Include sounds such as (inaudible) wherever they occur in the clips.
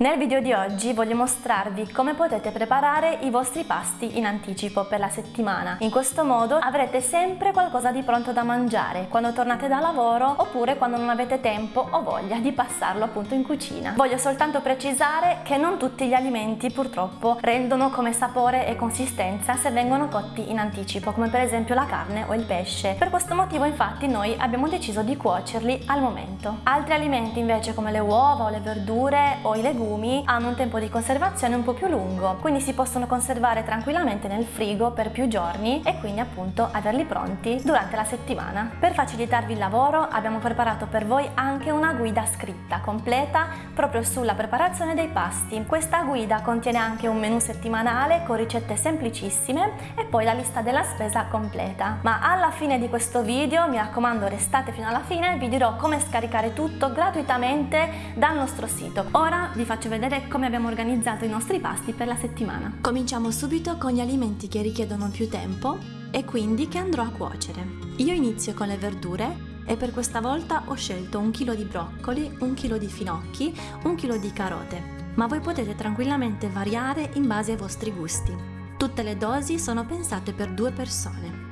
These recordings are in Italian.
Nel video di oggi voglio mostrarvi come potete preparare i vostri pasti in anticipo per la settimana. In questo modo avrete sempre qualcosa di pronto da mangiare quando tornate da lavoro oppure quando non avete tempo o voglia di passarlo appunto in cucina. Voglio soltanto precisare che non tutti gli alimenti purtroppo rendono come sapore e consistenza se vengono cotti in anticipo, come per esempio la carne o il pesce. Per questo motivo infatti noi abbiamo deciso di cuocerli al momento. Altri alimenti invece come le uova o le verdure o i legumi legumi hanno un tempo di conservazione un po' più lungo, quindi si possono conservare tranquillamente nel frigo per più giorni e quindi appunto averli pronti durante la settimana. Per facilitarvi il lavoro abbiamo preparato per voi anche una guida scritta completa proprio sulla preparazione dei pasti. Questa guida contiene anche un menu settimanale con ricette semplicissime e poi la lista della spesa completa. Ma alla fine di questo video, mi raccomando restate fino alla fine, vi dirò come scaricare tutto gratuitamente dal nostro sito. Ora vi faccio faccio vedere come abbiamo organizzato i nostri pasti per la settimana. Cominciamo subito con gli alimenti che richiedono più tempo e quindi che andrò a cuocere. Io inizio con le verdure e per questa volta ho scelto un chilo di broccoli, un chilo di finocchi, un chilo di carote, ma voi potete tranquillamente variare in base ai vostri gusti. Tutte le dosi sono pensate per due persone.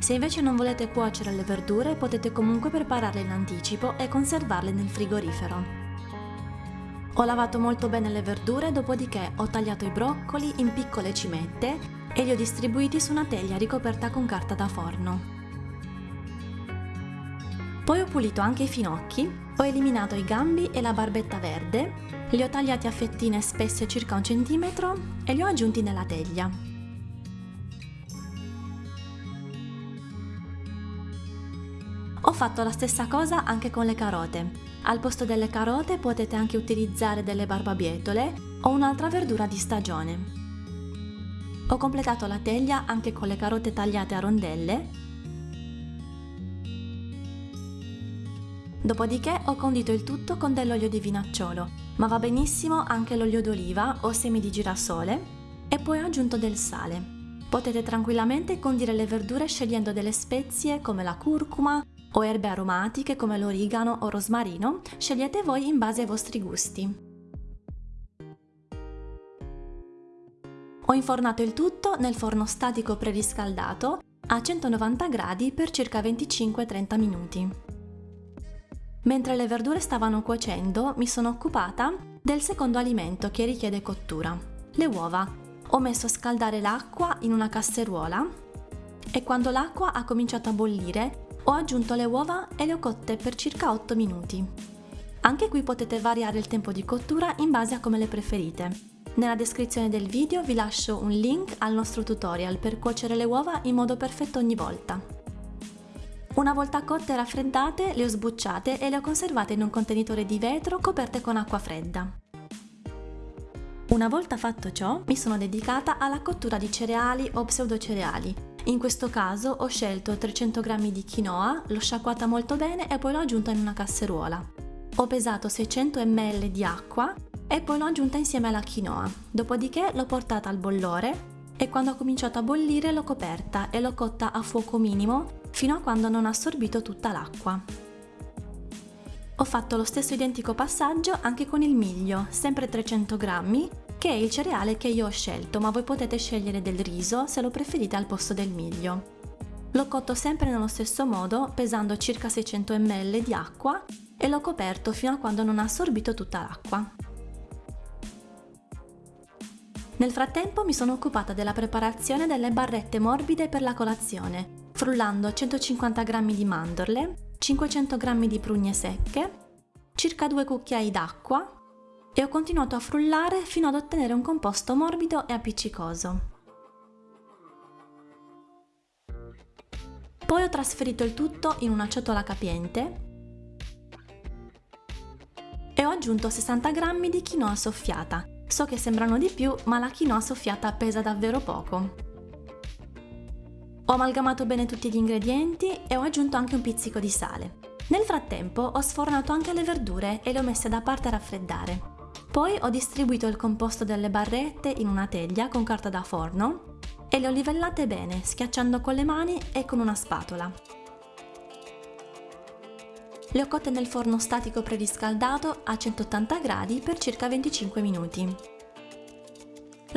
Se invece non volete cuocere le verdure potete comunque prepararle in anticipo e conservarle nel frigorifero. Ho lavato molto bene le verdure, dopodiché ho tagliato i broccoli in piccole cimette e li ho distribuiti su una teglia ricoperta con carta da forno. Poi ho pulito anche i finocchi, ho eliminato i gambi e la barbetta verde, li ho tagliati a fettine spesse circa un centimetro e li ho aggiunti nella teglia. Ho fatto la stessa cosa anche con le carote. Al posto delle carote potete anche utilizzare delle barbabietole o un'altra verdura di stagione. Ho completato la teglia anche con le carote tagliate a rondelle. Dopodiché ho condito il tutto con dell'olio di vinacciolo, ma va benissimo anche l'olio d'oliva o semi di girasole e poi ho aggiunto del sale. Potete tranquillamente condire le verdure scegliendo delle spezie come la curcuma, o erbe aromatiche come l'origano o rosmarino, scegliete voi in base ai vostri gusti. Ho infornato il tutto nel forno statico preriscaldato a 190 gradi per circa 25-30 minuti. Mentre le verdure stavano cuocendo mi sono occupata del secondo alimento che richiede cottura, le uova. Ho messo a scaldare l'acqua in una casseruola e quando l'acqua ha cominciato a bollire ho aggiunto le uova e le ho cotte per circa 8 minuti. Anche qui potete variare il tempo di cottura in base a come le preferite. Nella descrizione del video vi lascio un link al nostro tutorial per cuocere le uova in modo perfetto ogni volta. Una volta cotte e raffreddate le ho sbucciate e le ho conservate in un contenitore di vetro coperte con acqua fredda. Una volta fatto ciò, mi sono dedicata alla cottura di cereali o pseudocereali, in questo caso ho scelto 300 g di quinoa, l'ho sciacquata molto bene e poi l'ho aggiunta in una casseruola. Ho pesato 600 ml di acqua e poi l'ho aggiunta insieme alla quinoa. Dopodiché l'ho portata al bollore e quando ha cominciato a bollire l'ho coperta e l'ho cotta a fuoco minimo fino a quando non ha assorbito tutta l'acqua. Ho fatto lo stesso identico passaggio anche con il miglio, sempre 300 g, che è il cereale che io ho scelto, ma voi potete scegliere del riso se lo preferite al posto del miglio. L'ho cotto sempre nello stesso modo, pesando circa 600 ml di acqua e l'ho coperto fino a quando non ha assorbito tutta l'acqua. Nel frattempo mi sono occupata della preparazione delle barrette morbide per la colazione, frullando 150 g di mandorle, 500 g di prugne secche, circa 2 cucchiai d'acqua, e ho continuato a frullare fino ad ottenere un composto morbido e appiccicoso. Poi ho trasferito il tutto in una ciotola capiente e ho aggiunto 60 g di quinoa soffiata. So che sembrano di più, ma la quinoa soffiata pesa davvero poco. Ho amalgamato bene tutti gli ingredienti e ho aggiunto anche un pizzico di sale. Nel frattempo ho sfornato anche le verdure e le ho messe da parte a raffreddare. Poi ho distribuito il composto delle barrette in una teglia con carta da forno e le ho livellate bene, schiacciando con le mani e con una spatola. Le ho cotte nel forno statico preriscaldato a 180 gradi per circa 25 minuti.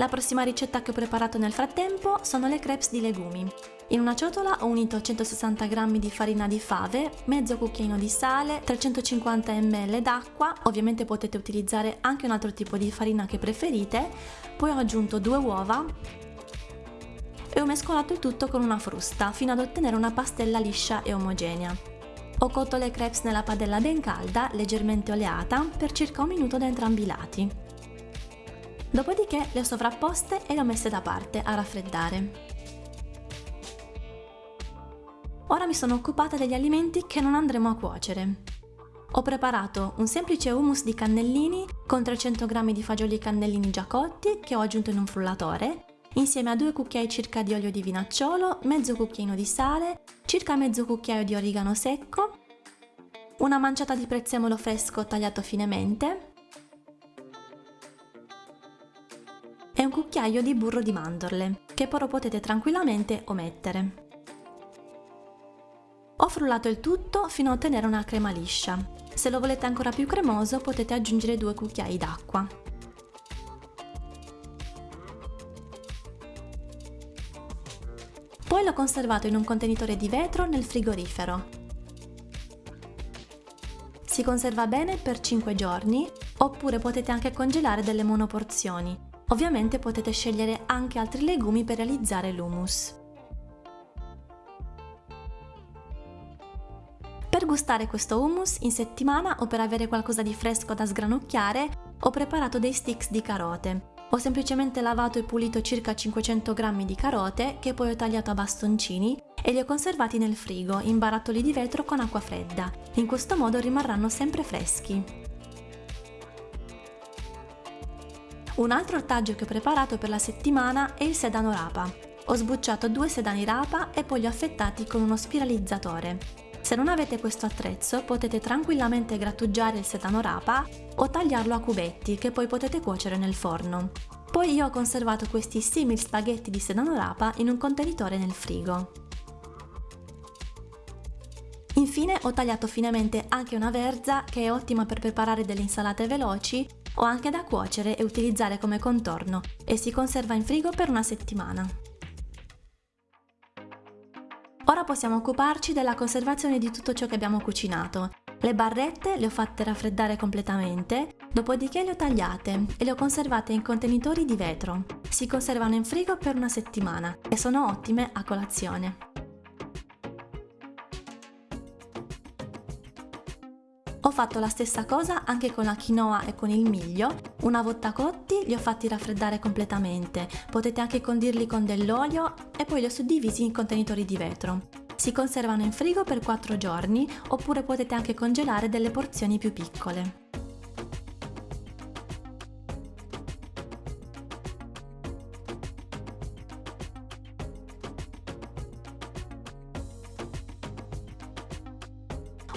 La prossima ricetta che ho preparato nel frattempo sono le crepes di legumi. In una ciotola ho unito 160 g di farina di fave, mezzo cucchiaino di sale, 350 ml d'acqua, ovviamente potete utilizzare anche un altro tipo di farina che preferite, poi ho aggiunto due uova e ho mescolato il tutto con una frusta fino ad ottenere una pastella liscia e omogenea. Ho cotto le crepes nella padella ben calda, leggermente oleata, per circa un minuto da entrambi i lati. Dopodiché le ho sovrapposte e le ho messe da parte a raffreddare. Ora mi sono occupata degli alimenti che non andremo a cuocere. Ho preparato un semplice hummus di cannellini con 300 g di fagioli cannellini già cotti che ho aggiunto in un frullatore, insieme a due cucchiai circa di olio di vinacciolo, mezzo cucchiaino di sale, circa mezzo cucchiaio di origano secco, una manciata di prezzemolo fresco tagliato finemente un cucchiaio di burro di mandorle, che però potete tranquillamente omettere. Ho frullato il tutto fino a ottenere una crema liscia. Se lo volete ancora più cremoso potete aggiungere due cucchiai d'acqua. Poi l'ho conservato in un contenitore di vetro nel frigorifero. Si conserva bene per 5 giorni oppure potete anche congelare delle monoporzioni. Ovviamente potete scegliere anche altri legumi per realizzare l'hummus. Per gustare questo hummus in settimana o per avere qualcosa di fresco da sgranocchiare ho preparato dei sticks di carote. Ho semplicemente lavato e pulito circa 500 g di carote che poi ho tagliato a bastoncini e li ho conservati nel frigo in barattoli di vetro con acqua fredda. In questo modo rimarranno sempre freschi. Un altro ortaggio che ho preparato per la settimana è il sedano rapa. Ho sbucciato due sedani rapa e poi li ho affettati con uno spiralizzatore. Se non avete questo attrezzo potete tranquillamente grattugiare il sedano rapa o tagliarlo a cubetti che poi potete cuocere nel forno. Poi io ho conservato questi simili spaghetti di sedano rapa in un contenitore nel frigo. Infine ho tagliato finemente anche una verza che è ottima per preparare delle insalate veloci o anche da cuocere e utilizzare come contorno e si conserva in frigo per una settimana. Ora possiamo occuparci della conservazione di tutto ciò che abbiamo cucinato. Le barrette le ho fatte raffreddare completamente, dopodiché le ho tagliate e le ho conservate in contenitori di vetro. Si conservano in frigo per una settimana e sono ottime a colazione. Ho fatto la stessa cosa anche con la quinoa e con il miglio. Una volta cotti li ho fatti raffreddare completamente. Potete anche condirli con dell'olio e poi li ho suddivisi in contenitori di vetro. Si conservano in frigo per 4 giorni oppure potete anche congelare delle porzioni più piccole.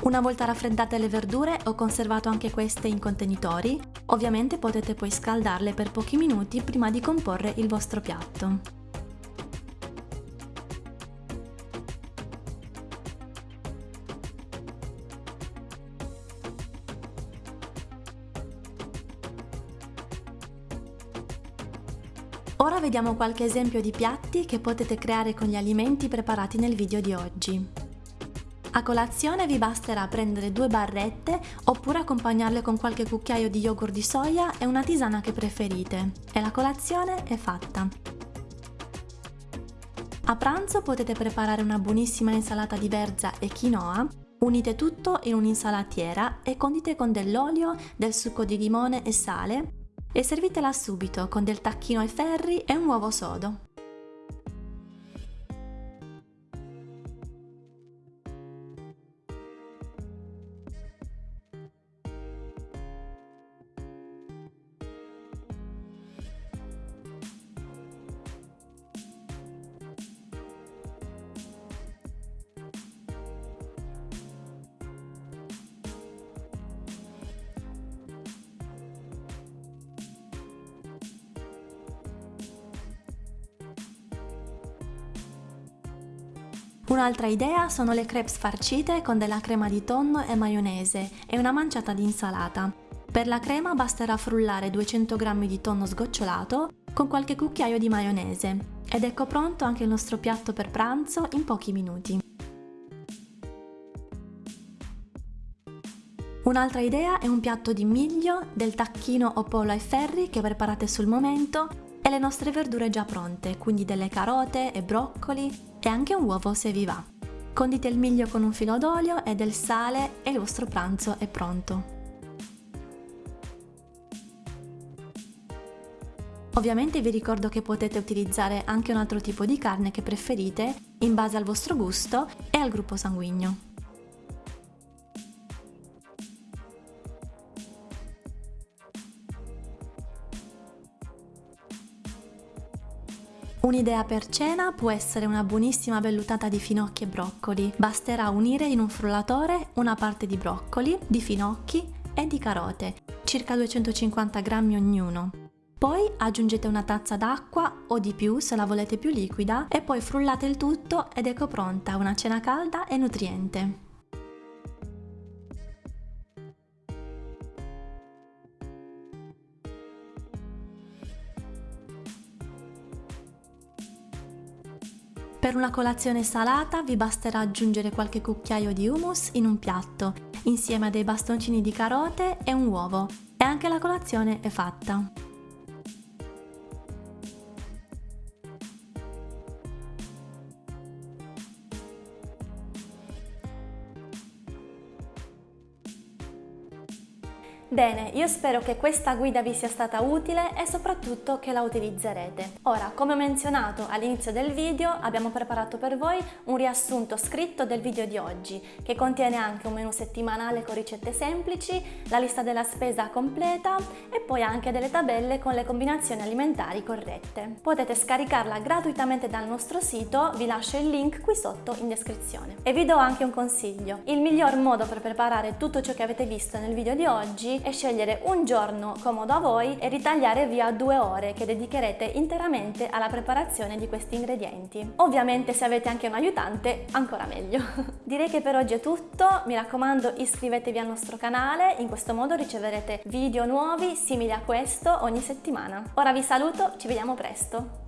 Una volta raffreddate le verdure ho conservato anche queste in contenitori, ovviamente potete poi scaldarle per pochi minuti prima di comporre il vostro piatto. Ora vediamo qualche esempio di piatti che potete creare con gli alimenti preparati nel video di oggi. A colazione vi basterà prendere due barrette oppure accompagnarle con qualche cucchiaio di yogurt di soia e una tisana che preferite e la colazione è fatta. A pranzo potete preparare una buonissima insalata di verza e quinoa, unite tutto in un'insalatiera e condite con dell'olio, del succo di limone e sale e servitela subito con del tacchino ai ferri e un uovo sodo. Un'altra idea sono le crepes farcite con della crema di tonno e maionese e una manciata di insalata. Per la crema basterà frullare 200 g di tonno sgocciolato con qualche cucchiaio di maionese ed ecco pronto anche il nostro piatto per pranzo in pochi minuti. Un'altra idea è un piatto di miglio, del tacchino o pollo ai ferri che preparate sul momento e le nostre verdure già pronte, quindi delle carote e broccoli e anche un uovo se vi va. Condite il miglio con un filo d'olio e del sale e il vostro pranzo è pronto. Ovviamente vi ricordo che potete utilizzare anche un altro tipo di carne che preferite in base al vostro gusto e al gruppo sanguigno. Un'idea per cena può essere una buonissima vellutata di finocchi e broccoli. Basterà unire in un frullatore una parte di broccoli, di finocchi e di carote, circa 250 grammi ognuno. Poi aggiungete una tazza d'acqua o di più se la volete più liquida e poi frullate il tutto ed ecco pronta una cena calda e nutriente. Per una colazione salata vi basterà aggiungere qualche cucchiaio di hummus in un piatto, insieme a dei bastoncini di carote e un uovo, e anche la colazione è fatta. Bene, io spero che questa guida vi sia stata utile e soprattutto che la utilizzerete. Ora, come ho menzionato all'inizio del video, abbiamo preparato per voi un riassunto scritto del video di oggi, che contiene anche un menu settimanale con ricette semplici, la lista della spesa completa e poi anche delle tabelle con le combinazioni alimentari corrette. Potete scaricarla gratuitamente dal nostro sito, vi lascio il link qui sotto in descrizione. E vi do anche un consiglio. Il miglior modo per preparare tutto ciò che avete visto nel video di oggi e scegliere un giorno comodo a voi e ritagliare via due ore che dedicherete interamente alla preparazione di questi ingredienti. Ovviamente se avete anche un aiutante ancora meglio. (laughs) Direi che per oggi è tutto, mi raccomando iscrivetevi al nostro canale, in questo modo riceverete video nuovi simili a questo ogni settimana. Ora vi saluto, ci vediamo presto!